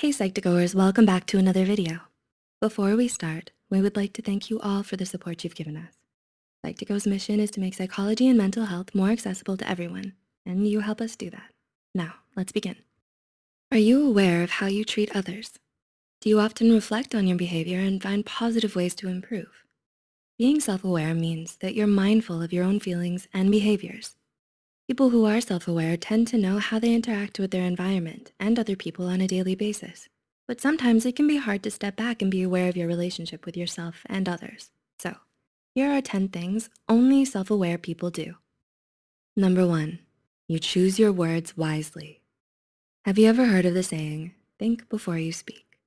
Hey Psych2Goers, welcome back to another video. Before we start, we would like to thank you all for the support you've given us. Psych2Go's mission is to make psychology and mental health more accessible to everyone, and you help us do that. Now, let's begin. Are you aware of how you treat others? Do you often reflect on your behavior and find positive ways to improve? Being self-aware means that you're mindful of your own feelings and behaviors. People who are self-aware tend to know how they interact with their environment and other people on a daily basis. But sometimes it can be hard to step back and be aware of your relationship with yourself and others. So here are 10 things only self-aware people do. Number one, you choose your words wisely. Have you ever heard of the saying, think before you speak?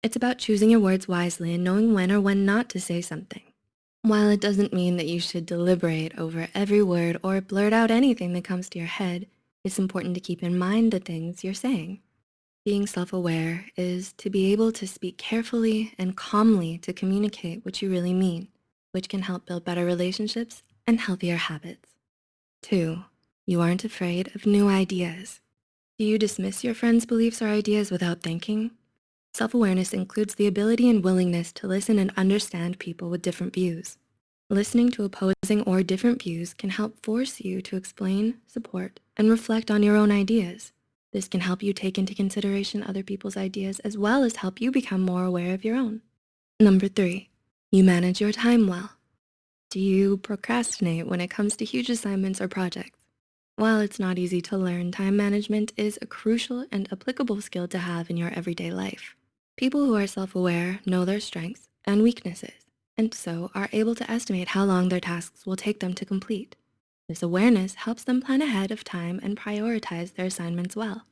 It's about choosing your words wisely and knowing when or when not to say something. While it doesn't mean that you should deliberate over every word or blurt out anything that comes to your head, it's important to keep in mind the things you're saying. Being self-aware is to be able to speak carefully and calmly to communicate what you really mean, which can help build better relationships and healthier habits. Two, you aren't afraid of new ideas. Do you dismiss your friends' beliefs or ideas without thinking? Self-awareness includes the ability and willingness to listen and understand people with different views. Listening to opposing or different views can help force you to explain, support, and reflect on your own ideas. This can help you take into consideration other people's ideas as well as help you become more aware of your own. Number three, you manage your time well. Do you procrastinate when it comes to huge assignments or projects? While it's not easy to learn, time management is a crucial and applicable skill to have in your everyday life. People who are self-aware know their strengths and weaknesses, and so are able to estimate how long their tasks will take them to complete. This awareness helps them plan ahead of time and prioritize their assignments well.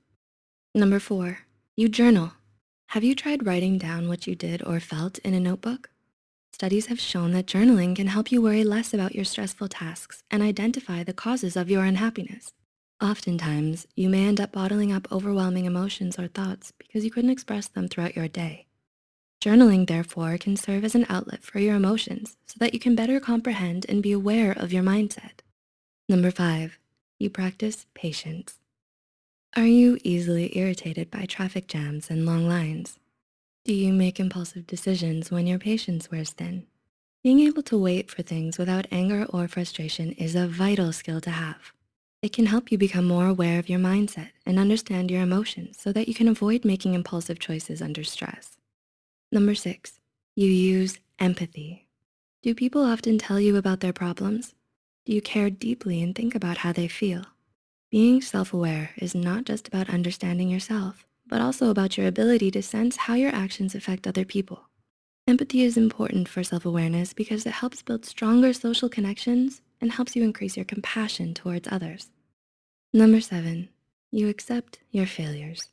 Number four, you journal. Have you tried writing down what you did or felt in a notebook? Studies have shown that journaling can help you worry less about your stressful tasks and identify the causes of your unhappiness. Oftentimes, you may end up bottling up overwhelming emotions or thoughts because you couldn't express them throughout your day. Journaling, therefore, can serve as an outlet for your emotions so that you can better comprehend and be aware of your mindset. Number five, you practice patience. Are you easily irritated by traffic jams and long lines? Do you make impulsive decisions when your patience wears thin? Being able to wait for things without anger or frustration is a vital skill to have. It can help you become more aware of your mindset and understand your emotions so that you can avoid making impulsive choices under stress. Number six, you use empathy. Do people often tell you about their problems? Do you care deeply and think about how they feel? Being self-aware is not just about understanding yourself, but also about your ability to sense how your actions affect other people. Empathy is important for self-awareness because it helps build stronger social connections and helps you increase your compassion towards others. Number seven, you accept your failures.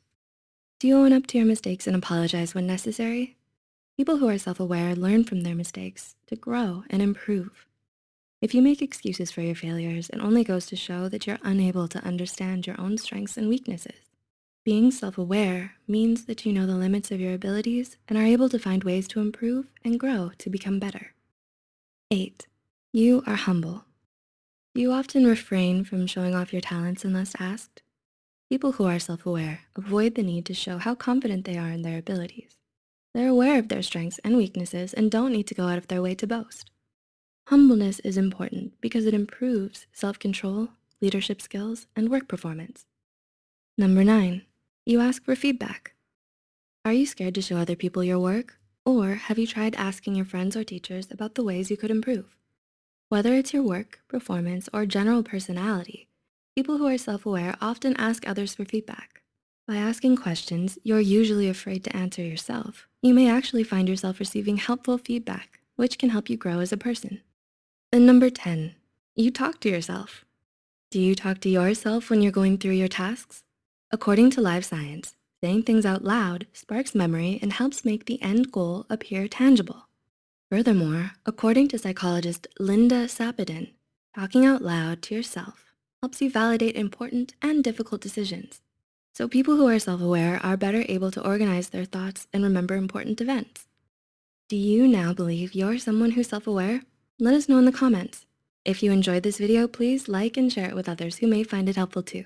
Do you own up to your mistakes and apologize when necessary? People who are self-aware learn from their mistakes to grow and improve. If you make excuses for your failures, it only goes to show that you're unable to understand your own strengths and weaknesses. Being self-aware means that you know the limits of your abilities and are able to find ways to improve and grow to become better. Eight, you are humble. You often refrain from showing off your talents unless asked? People who are self-aware avoid the need to show how confident they are in their abilities. They're aware of their strengths and weaknesses and don't need to go out of their way to boast. Humbleness is important because it improves self-control, leadership skills, and work performance. Number nine, you ask for feedback. Are you scared to show other people your work? Or have you tried asking your friends or teachers about the ways you could improve? Whether it's your work, performance, or general personality, people who are self-aware often ask others for feedback. By asking questions you're usually afraid to answer yourself, you may actually find yourself receiving helpful feedback, which can help you grow as a person. And number 10, you talk to yourself. Do you talk to yourself when you're going through your tasks? According to Live Science, saying things out loud sparks memory and helps make the end goal appear tangible. Furthermore, according to psychologist Linda Sapadin, talking out loud to yourself helps you validate important and difficult decisions. So people who are self-aware are better able to organize their thoughts and remember important events. Do you now believe you're someone who's self-aware? Let us know in the comments. If you enjoyed this video, please like and share it with others who may find it helpful too.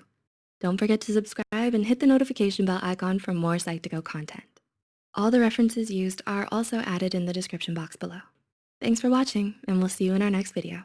Don't forget to subscribe and hit the notification bell icon for more Psych2Go content. All the references used are also added in the description box below. Thanks for watching, and we'll see you in our next video.